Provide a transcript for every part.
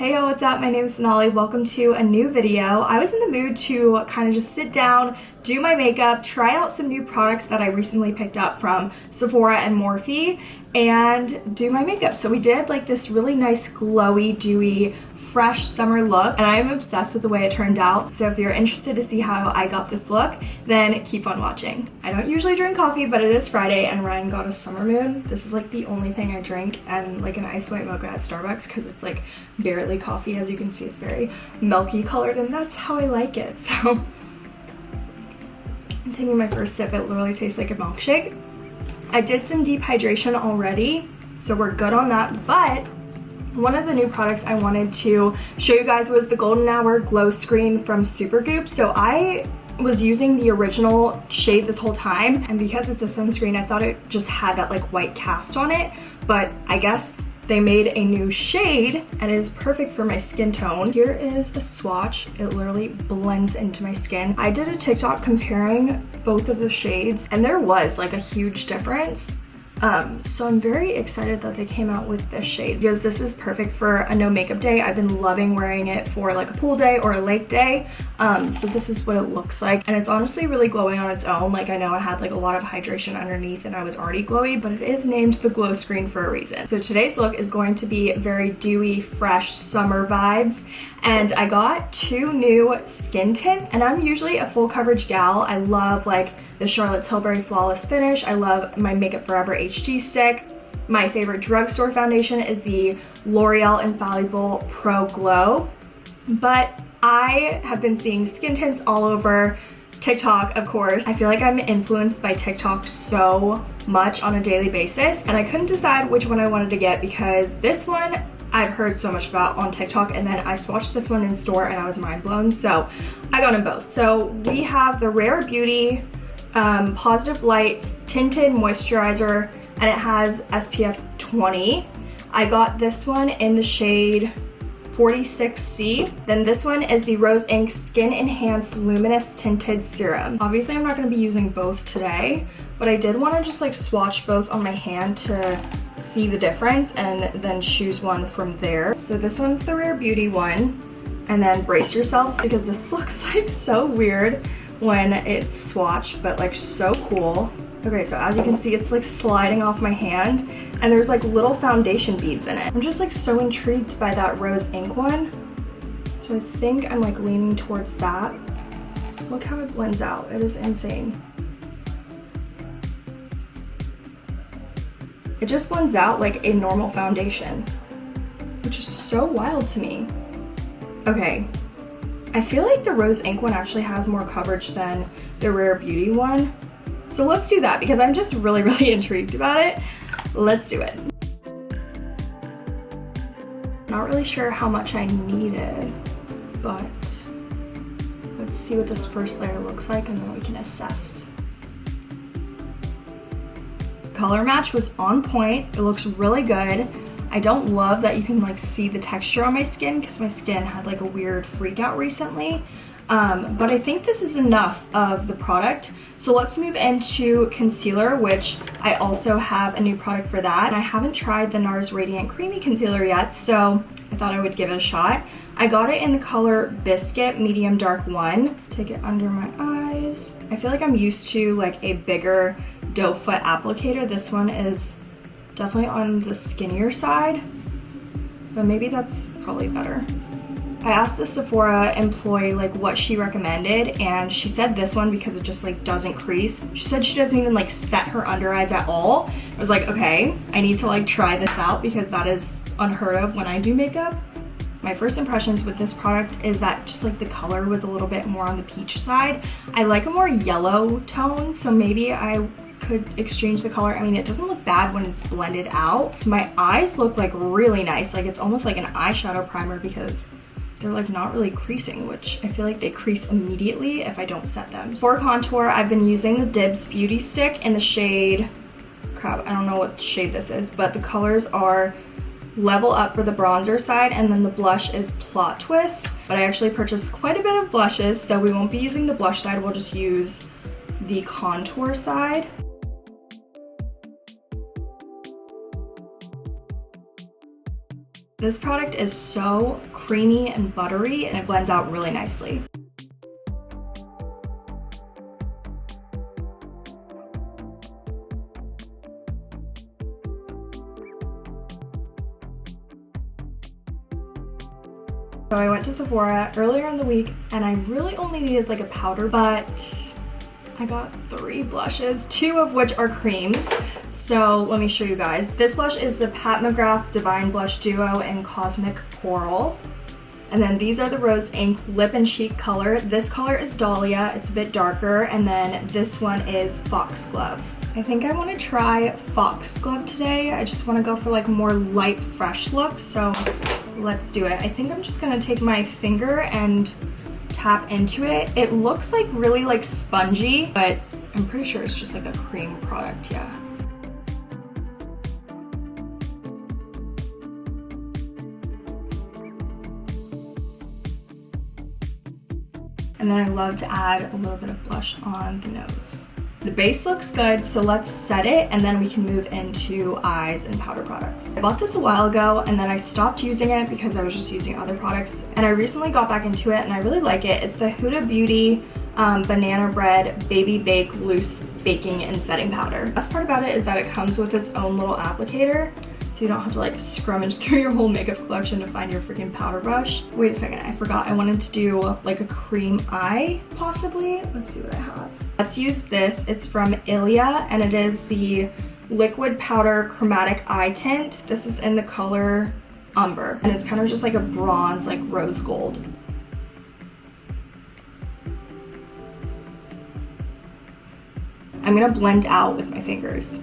Hey yo, what's up? My name is Sonali. Welcome to a new video. I was in the mood to kind of just sit down, do my makeup, try out some new products that I recently picked up from Sephora and Morphe, and do my makeup. So we did like this really nice glowy, dewy fresh summer look and I'm obsessed with the way it turned out. So if you're interested to see how I got this look, then keep on watching. I don't usually drink coffee, but it is Friday and Ryan got a summer moon. This is like the only thing I drink and like an ice white mocha at Starbucks because it's like barely coffee. As you can see, it's very milky colored and that's how I like it. So I'm taking my first sip. It literally tastes like a milkshake. I did some deep hydration already, so we're good on that, but one of the new products I wanted to show you guys was the Golden Hour Glow Screen from Supergoop. So I was using the original shade this whole time and because it's a sunscreen I thought it just had that like white cast on it but I guess they made a new shade and it is perfect for my skin tone. Here is a swatch. It literally blends into my skin. I did a TikTok comparing both of the shades and there was like a huge difference um, so I'm very excited that they came out with this shade because this is perfect for a no makeup day. I've been loving wearing it for like a pool day or a lake day. Um, so this is what it looks like. And it's honestly really glowing on its own. Like I know I had like a lot of hydration underneath and I was already glowy, but it is named the glow screen for a reason. So today's look is going to be very dewy, fresh summer vibes. And I got two new skin tints and I'm usually a full coverage gal. I love like the Charlotte Tilbury Flawless Finish. I love my Makeup Forever Stick. My favorite drugstore foundation is the L'Oreal Infallible Pro Glow. But I have been seeing skin tints all over TikTok, of course. I feel like I'm influenced by TikTok so much on a daily basis and I couldn't decide which one I wanted to get because this one I've heard so much about on TikTok and then I swatched this one in store and I was mind blown so I got them both. So we have the Rare Beauty um, Positive Light Tinted Moisturizer and it has SPF 20. I got this one in the shade 46C. Then this one is the Rose Inc Skin Enhanced Luminous Tinted Serum. Obviously I'm not going to be using both today, but I did want to just like swatch both on my hand to see the difference and then choose one from there. So this one's the Rare Beauty one. And then brace yourselves because this looks like so weird when it's swatched, but like so cool. Okay, so as you can see, it's like sliding off my hand and there's like little foundation beads in it. I'm just like so intrigued by that Rose Inc one. So I think I'm like leaning towards that. Look how it blends out. It is insane. It just blends out like a normal foundation, which is so wild to me. Okay, I feel like the Rose Inc one actually has more coverage than the Rare Beauty one. So let's do that because I'm just really, really intrigued about it. Let's do it. Not really sure how much I needed, but let's see what this first layer looks like and then we can assess. Color match was on point. It looks really good. I don't love that you can like see the texture on my skin because my skin had like a weird freak out recently. Um, but I think this is enough of the product. So let's move into concealer, which I also have a new product for that. And I haven't tried the NARS Radiant Creamy Concealer yet, so I thought I would give it a shot. I got it in the color Biscuit Medium Dark 1. Take it under my eyes. I feel like I'm used to like a bigger doe foot applicator. This one is definitely on the skinnier side, but maybe that's probably better. I asked the Sephora employee like what she recommended and she said this one because it just like doesn't crease. She said she doesn't even like set her under eyes at all. I was like, okay, I need to like try this out because that is unheard of when I do makeup. My first impressions with this product is that just like the color was a little bit more on the peach side. I like a more yellow tone, so maybe I could exchange the color. I mean, it doesn't look bad when it's blended out. My eyes look like really nice. Like it's almost like an eyeshadow primer because they're like not really creasing, which I feel like they crease immediately if I don't set them. For contour, I've been using the Dibs Beauty Stick in the shade, crap, I don't know what shade this is, but the colors are Level Up for the bronzer side, and then the blush is Plot Twist. But I actually purchased quite a bit of blushes, so we won't be using the blush side, we'll just use the contour side. This product is so creamy and buttery and it blends out really nicely. So I went to Sephora earlier in the week and I really only needed like a powder, but I got three blushes, two of which are creams. So let me show you guys. This blush is the Pat McGrath Divine Blush Duo in Cosmic Coral. And then these are the Rose Inc Lip and Cheek color. This color is Dahlia, it's a bit darker. And then this one is Foxglove. I think I want to try Foxglove today. I just want to go for like more light, fresh look. So let's do it. I think I'm just gonna take my finger and tap into it. It looks like really like spongy, but I'm pretty sure it's just like a cream product, yeah. And then I love to add a little bit of blush on the nose. The base looks good, so let's set it and then we can move into eyes and powder products. I bought this a while ago and then I stopped using it because I was just using other products and I recently got back into it and I really like it. It's the Huda Beauty um, Banana Bread Baby Bake Loose Baking and Setting Powder. Best part about it is that it comes with its own little applicator so you don't have to like scrummage through your whole makeup collection to find your freaking powder brush. Wait a second, I forgot. I wanted to do like a cream eye, possibly. Let's see what I have. Let's use this. It's from Ilia, and it is the Liquid Powder Chromatic Eye Tint. This is in the color Umber, and it's kind of just like a bronze, like rose gold. I'm gonna blend out with my fingers.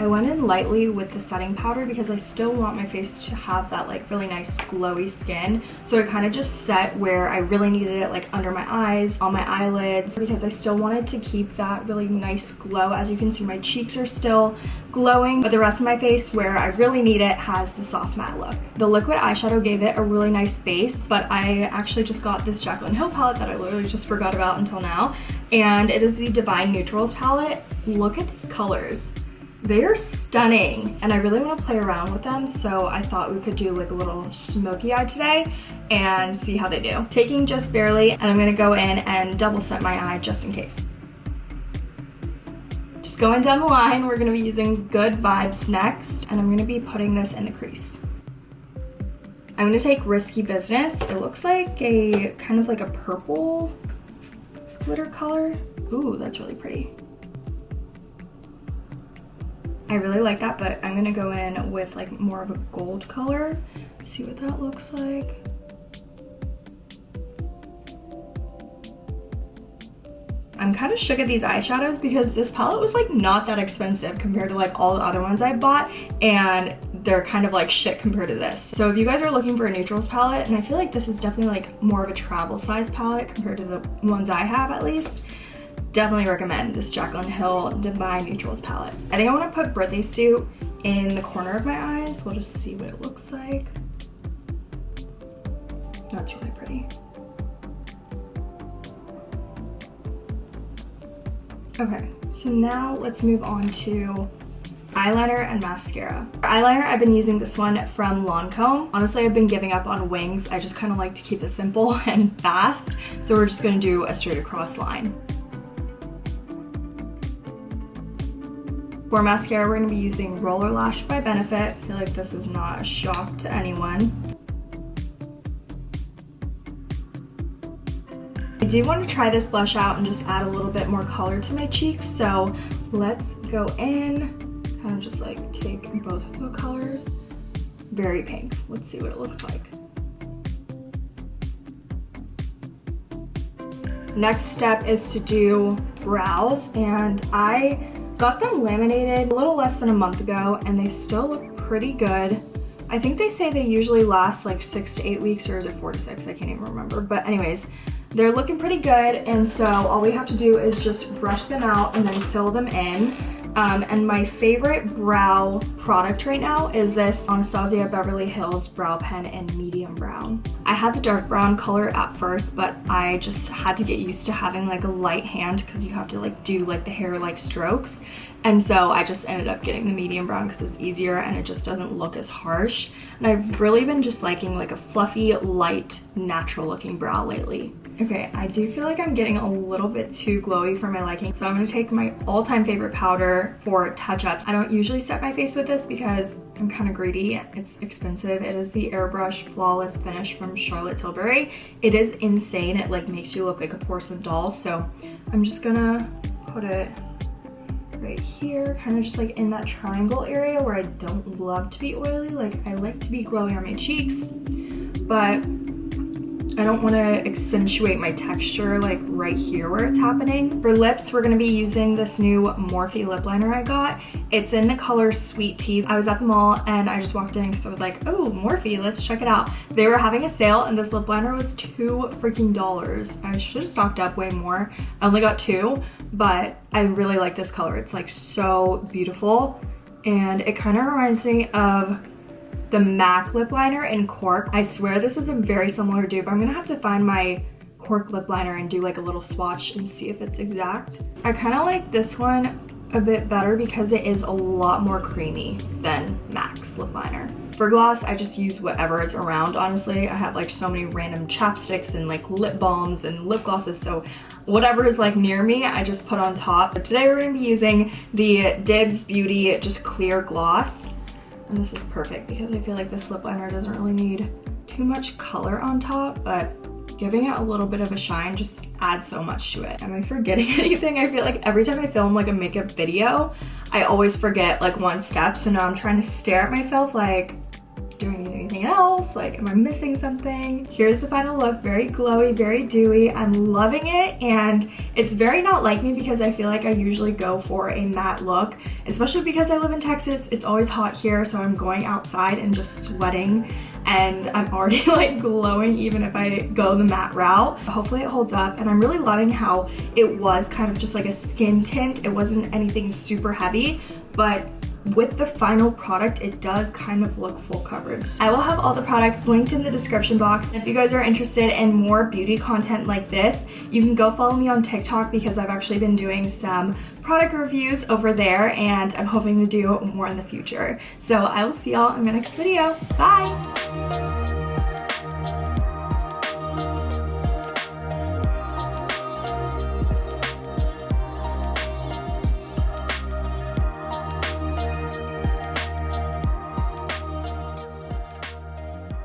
I went in lightly with the setting powder because I still want my face to have that like really nice glowy skin. So I kind of just set where I really needed it like under my eyes, on my eyelids because I still wanted to keep that really nice glow. As you can see my cheeks are still glowing but the rest of my face where I really need it has the soft matte look. The liquid eyeshadow gave it a really nice base but I actually just got this Jaclyn Hill palette that I literally just forgot about until now and it is the Divine Neutrals palette. Look at these colors. They are stunning and I really want to play around with them so I thought we could do like a little smoky eye today and see how they do. Taking just barely and I'm going to go in and double set my eye just in case. Just going down the line, we're going to be using Good Vibes next and I'm going to be putting this in the crease. I'm to take Risky Business. It looks like a kind of like a purple glitter color. Ooh, that's really pretty. I really like that, but I'm gonna go in with like more of a gold color. See what that looks like. I'm kind of shook at these eyeshadows because this palette was like not that expensive compared to like all the other ones I bought and they're kind of like shit compared to this. So if you guys are looking for a neutrals palette, and I feel like this is definitely like more of a travel size palette compared to the ones I have at least, definitely recommend this Jaclyn Hill Divine Neutrals palette. I think I want to put Birthday Suit in the corner of my eyes. We'll just see what it looks like. That's really pretty. Okay, so now let's move on to eyeliner and mascara. For eyeliner, I've been using this one from Lancome. Honestly, I've been giving up on wings. I just kind of like to keep it simple and fast. So we're just gonna do a straight across line. For mascara, we're gonna be using Roller Lash by Benefit. I feel like this is not a shock to anyone. I do want to try this blush out and just add a little bit more color to my cheeks, so let's go in, kind of just like take both of the colors. Very pink. Let's see what it looks like. Next step is to do brows, and I Got them laminated a little less than a month ago and they still look pretty good. I think they say they usually last like six to eight weeks or is it four to six? I can't even remember. But anyways, they're looking pretty good and so all we have to do is just brush them out and then fill them in. Um, and my favorite brow product right now is this Anastasia Beverly Hills Brow Pen in medium brown. I had the dark brown color at first, but I just had to get used to having like a light hand because you have to like do like the hair like strokes. And so I just ended up getting the medium brown because it's easier and it just doesn't look as harsh. And I've really been just liking like a fluffy, light, natural looking brow lately. Okay, I do feel like I'm getting a little bit too glowy for my liking. So I'm gonna take my all-time favorite powder for touch-ups. I don't usually set my face with this because I'm kind of greedy. It's expensive. It is the Airbrush Flawless Finish from Charlotte Tilbury. It is insane. It like makes you look like a porcelain doll. So I'm just gonna put it right here, kind of just like in that triangle area where I don't love to be oily. Like I like to be glowy on my cheeks, but I don't want to accentuate my texture like right here where it's happening. For lips, we're going to be using this new Morphe lip liner I got. It's in the color Sweet Tea. I was at the mall and I just walked in because I was like, oh, Morphe, let's check it out. They were having a sale and this lip liner was two freaking dollars. I should have stocked up way more. I only got two, but I really like this color. It's like so beautiful and it kind of reminds me of the MAC lip liner in Cork. I swear this is a very similar dupe. I'm gonna have to find my Cork lip liner and do like a little swatch and see if it's exact. I kind of like this one a bit better because it is a lot more creamy than MAC's lip liner. For gloss, I just use whatever is around, honestly. I have like so many random chapsticks and like lip balms and lip glosses, so whatever is like near me, I just put on top. But today we're gonna be using the Dibs Beauty just clear gloss. And this is perfect because I feel like this lip liner doesn't really need too much color on top, but giving it a little bit of a shine just adds so much to it. Am I forgetting anything? I feel like every time I film like a makeup video, I always forget like one step. So now I'm trying to stare at myself like, anything else? Like, am I missing something? Here's the final look, very glowy, very dewy. I'm loving it and it's very not like me because I feel like I usually go for a matte look, especially because I live in Texas. It's always hot here, so I'm going outside and just sweating and I'm already like glowing even if I go the matte route. Hopefully it holds up and I'm really loving how it was kind of just like a skin tint. It wasn't anything super heavy, but with the final product, it does kind of look full coverage. I will have all the products linked in the description box. If you guys are interested in more beauty content like this, you can go follow me on TikTok because I've actually been doing some product reviews over there and I'm hoping to do more in the future. So I will see y'all in my next video. Bye!